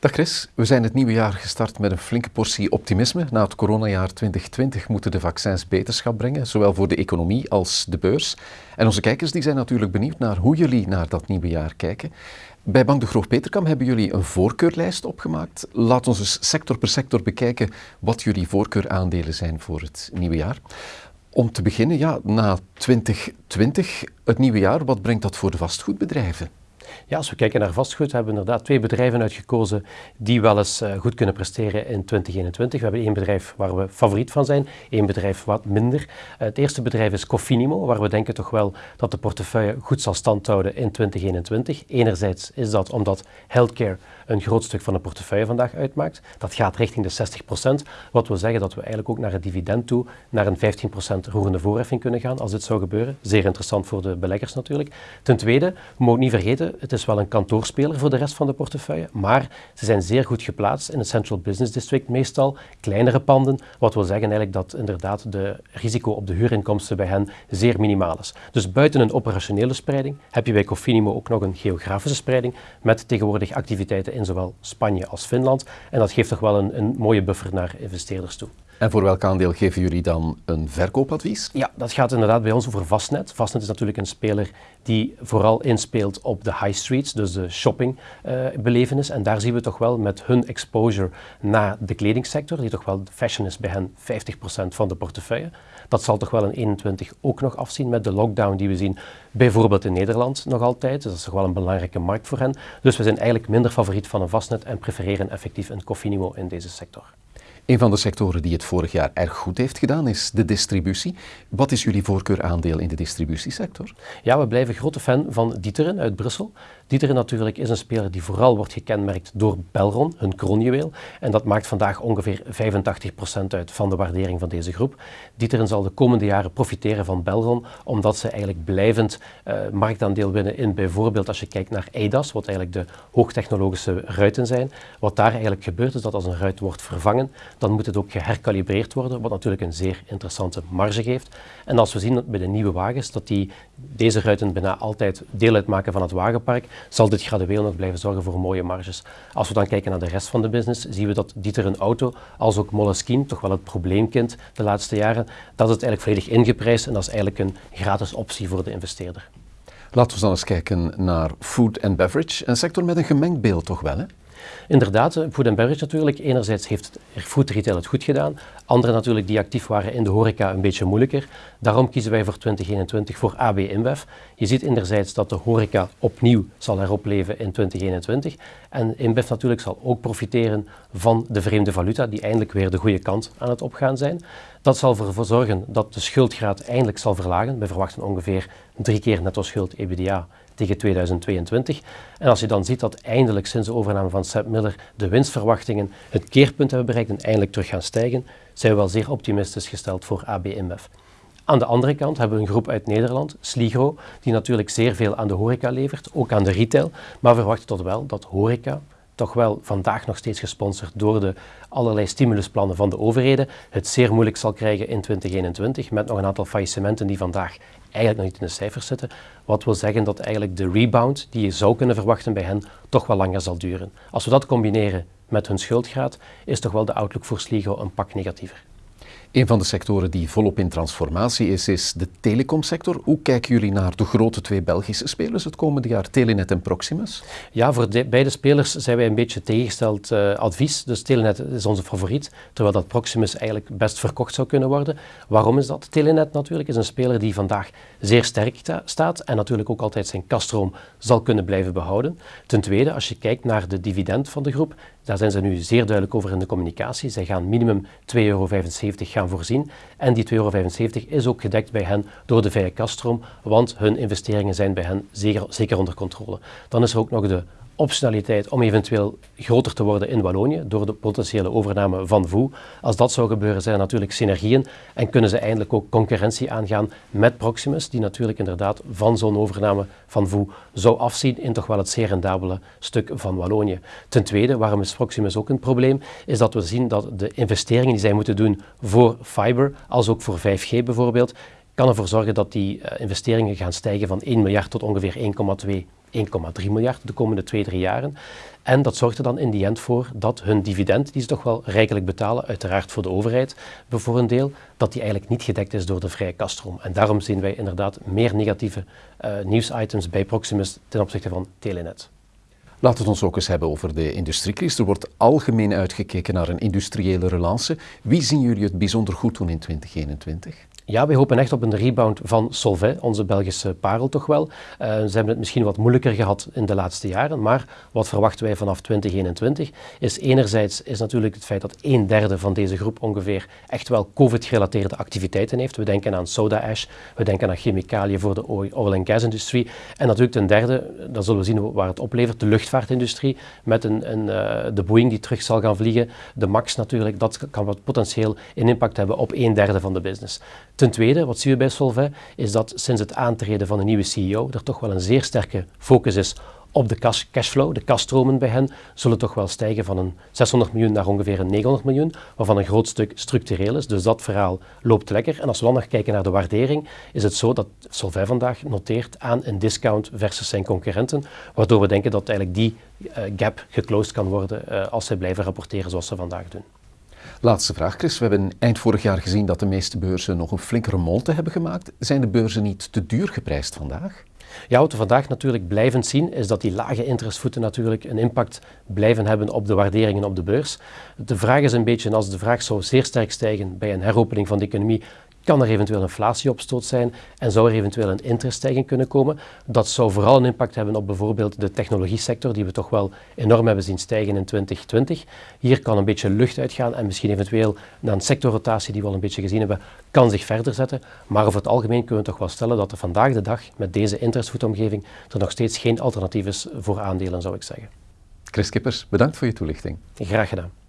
Dag Chris, we zijn het nieuwe jaar gestart met een flinke portie optimisme. Na het coronajaar 2020 moeten de vaccins beterschap brengen, zowel voor de economie als de beurs. En onze kijkers die zijn natuurlijk benieuwd naar hoe jullie naar dat nieuwe jaar kijken. Bij Bank de Groot Peterkam hebben jullie een voorkeurlijst opgemaakt. Laat ons eens sector per sector bekijken wat jullie voorkeuraandelen zijn voor het nieuwe jaar. Om te beginnen, ja, na 2020, het nieuwe jaar, wat brengt dat voor de vastgoedbedrijven? Ja, als we kijken naar vastgoed, hebben we inderdaad twee bedrijven uitgekozen die wel eens uh, goed kunnen presteren in 2021. We hebben één bedrijf waar we favoriet van zijn, één bedrijf wat minder. Uh, het eerste bedrijf is Cofinimo, waar we denken toch wel dat de portefeuille goed zal standhouden in 2021. Enerzijds is dat omdat healthcare een groot stuk van de portefeuille vandaag uitmaakt. Dat gaat richting de 60%, wat wil zeggen dat we eigenlijk ook naar het dividend toe naar een 15% roerende voorheffing kunnen gaan als dit zou gebeuren. Zeer interessant voor de beleggers natuurlijk. Ten tweede, we mogen niet vergeten, het is wel een kantoorspeler voor de rest van de portefeuille, maar ze zijn zeer goed geplaatst in het Central Business District, meestal kleinere panden, wat wil zeggen eigenlijk dat inderdaad de risico op de huurinkomsten bij hen zeer minimaal is. Dus buiten een operationele spreiding heb je bij Cofinimo ook nog een geografische spreiding met tegenwoordig activiteiten in zowel Spanje als Finland. En dat geeft toch wel een, een mooie buffer naar investeerders toe. En voor welk aandeel geven jullie dan een verkoopadvies? Ja, dat gaat inderdaad bij ons over Vastnet. Vastnet is natuurlijk een speler die vooral inspeelt op de high streets, dus de shoppingbelevenis. Uh, en daar zien we toch wel met hun exposure naar de kledingsector, die toch wel fashion is bij hen 50% van de portefeuille. Dat zal toch wel in 21 ook nog afzien met de lockdown die we zien, bijvoorbeeld in Nederland nog altijd. Dus dat is toch wel een belangrijke markt voor hen. Dus we zijn eigenlijk minder favoriet van een Vastnet en prefereren effectief een Cofinimo in deze sector. Een van de sectoren die het vorig jaar erg goed heeft gedaan is de distributie. Wat is jullie voorkeuraandeel in de distributiesector? Ja, we blijven grote fan van Dieteren uit Brussel. Dieteren natuurlijk is een speler die vooral wordt gekenmerkt door Belron, hun kroonjuweel. En dat maakt vandaag ongeveer 85% uit van de waardering van deze groep. Dieteren zal de komende jaren profiteren van Belron, omdat ze eigenlijk blijvend uh, marktaandeel winnen in bijvoorbeeld als je kijkt naar EIDAS, wat eigenlijk de hoogtechnologische ruiten zijn. Wat daar eigenlijk gebeurt is dat als een ruit wordt vervangen, dan moet het ook geherkalibreerd worden, wat natuurlijk een zeer interessante marge geeft. En als we zien bij de nieuwe wagens dat die, deze ruiten bijna altijd deel uitmaken van het wagenpark, zal dit gradueel nog blijven zorgen voor mooie marges. Als we dan kijken naar de rest van de business, zien we dat Dieter een auto, als ook Moleskine, toch wel het probleemkind de laatste jaren, dat het eigenlijk volledig ingeprijsd en dat is eigenlijk een gratis optie voor de investeerder. Laten we dan eens kijken naar food and beverage, een sector met een gemengd beeld toch wel hè? Inderdaad, food and beverage natuurlijk. Enerzijds heeft food retail het goed gedaan. Anderen natuurlijk die actief waren in de horeca een beetje moeilijker. Daarom kiezen wij voor 2021 voor AB InBev. Je ziet enerzijds dat de horeca opnieuw zal heropleven in 2021. En InBev natuurlijk zal ook profiteren van de vreemde valuta die eindelijk weer de goede kant aan het opgaan zijn. Dat zal ervoor zorgen dat de schuldgraad eindelijk zal verlagen. We verwachten ongeveer drie keer netto schuld EBITDA tegen 2022. En als je dan ziet dat eindelijk sinds de overname van Sepp Miller de winstverwachtingen het keerpunt hebben bereikt en eindelijk terug gaan stijgen, zijn we wel zeer optimistisch gesteld voor AB InBev. Aan de andere kant hebben we een groep uit Nederland, Sligro, die natuurlijk zeer veel aan de horeca levert, ook aan de retail, maar we verwachten tot wel dat horeca, toch wel vandaag nog steeds gesponsord door de allerlei stimulusplannen van de overheden, het zeer moeilijk zal krijgen in 2021 met nog een aantal faillissementen die vandaag eigenlijk nog niet in de cijfers zitten. Wat wil zeggen dat eigenlijk de rebound die je zou kunnen verwachten bij hen toch wel langer zal duren. Als we dat combineren met hun schuldgraad, is toch wel de outlook voor Sligo een pak negatiever. Een van de sectoren die volop in transformatie is, is de telecomsector. Hoe kijken jullie naar de grote twee Belgische spelers het komende jaar, Telenet en Proximus? Ja, voor de, beide spelers zijn wij een beetje tegengesteld uh, advies. Dus Telenet is onze favoriet, terwijl dat Proximus eigenlijk best verkocht zou kunnen worden. Waarom is dat? Telenet natuurlijk is een speler die vandaag zeer sterk staat en natuurlijk ook altijd zijn kaststroom zal kunnen blijven behouden. Ten tweede, als je kijkt naar de dividend van de groep, daar zijn ze nu zeer duidelijk over in de communicatie. Zij gaan minimum 2,75 euro gaan voorzien. En die 2,75 euro is ook gedekt bij hen door de vrije kaststroom, want hun investeringen zijn bij hen zeker, zeker onder controle. Dan is er ook nog de optionaliteit om eventueel groter te worden in Wallonië door de potentiële overname van VOE. Als dat zou gebeuren zijn er natuurlijk synergieën en kunnen ze eindelijk ook concurrentie aangaan met Proximus, die natuurlijk inderdaad van zo'n overname van VOE zou afzien in toch wel het zeer rendabele stuk van Wallonië. Ten tweede, waarom is Proximus ook een probleem, is dat we zien dat de investeringen die zij moeten doen voor fiber, als ook voor 5G bijvoorbeeld, kan ervoor zorgen dat die uh, investeringen gaan stijgen van 1 miljard tot ongeveer 1,2 1,3 miljard de komende twee, drie jaren. En dat zorgt er dan in die end voor dat hun dividend, die ze toch wel rijkelijk betalen, uiteraard voor de overheid voor een deel, dat die eigenlijk niet gedekt is door de vrije kaststroom. En daarom zien wij inderdaad meer negatieve uh, nieuwsitems bij Proximus ten opzichte van Telenet. Laten we het ons ook eens hebben over de industriecrisis. Er wordt algemeen uitgekeken naar een industriële relance. Wie zien jullie het bijzonder goed doen in 2021? Ja, wij hopen echt op een rebound van Solvay, onze Belgische parel toch wel. Uh, ze hebben het misschien wat moeilijker gehad in de laatste jaren, maar wat verwachten wij vanaf 2021 is enerzijds is natuurlijk het feit dat een derde van deze groep ongeveer echt wel COVID-gerelateerde activiteiten heeft. We denken aan soda ash, we denken aan chemicaliën voor de oil and gas industrie en natuurlijk ten derde, dan zullen we zien waar het oplevert, de luchtvaartindustrie met een, een uh, de Boeing die terug zal gaan vliegen, de MAX natuurlijk, dat kan wat potentieel een impact hebben op een derde van de business. Ten tweede, wat zien we bij Solvay, is dat sinds het aantreden van de nieuwe CEO er toch wel een zeer sterke focus is op de cash, cashflow. De kaststromen bij hen zullen toch wel stijgen van een 600 miljoen naar ongeveer een 900 miljoen, waarvan een groot stuk structureel is. Dus dat verhaal loopt lekker. En als we dan nog kijken naar de waardering, is het zo dat Solvay vandaag noteert aan een discount versus zijn concurrenten, waardoor we denken dat eigenlijk die uh, gap geclosed kan worden uh, als zij blijven rapporteren zoals ze vandaag doen. Laatste vraag, Chris. We hebben eind vorig jaar gezien dat de meeste beurzen nog een flinke remonte hebben gemaakt. Zijn de beurzen niet te duur geprijsd vandaag? Ja, wat we vandaag natuurlijk blijven zien, is dat die lage interestvoeten natuurlijk een impact blijven hebben op de waarderingen op de beurs. De vraag is een beetje, als de vraag zou zeer sterk stijgen bij een heropening van de economie, kan er eventueel inflatieopstoot zijn en zou er eventueel een intereststijging kunnen komen. Dat zou vooral een impact hebben op bijvoorbeeld de technologiesector, die we toch wel enorm hebben zien stijgen in 2020. Hier kan een beetje lucht uitgaan en misschien eventueel na een sectorrotatie die we al een beetje gezien hebben, kan zich verder zetten. Maar over het algemeen kunnen we toch wel stellen dat er vandaag de dag met deze interestvoetomgeving er nog steeds geen alternatief is voor aandelen, zou ik zeggen. Chris Kippers, bedankt voor je toelichting. Graag gedaan.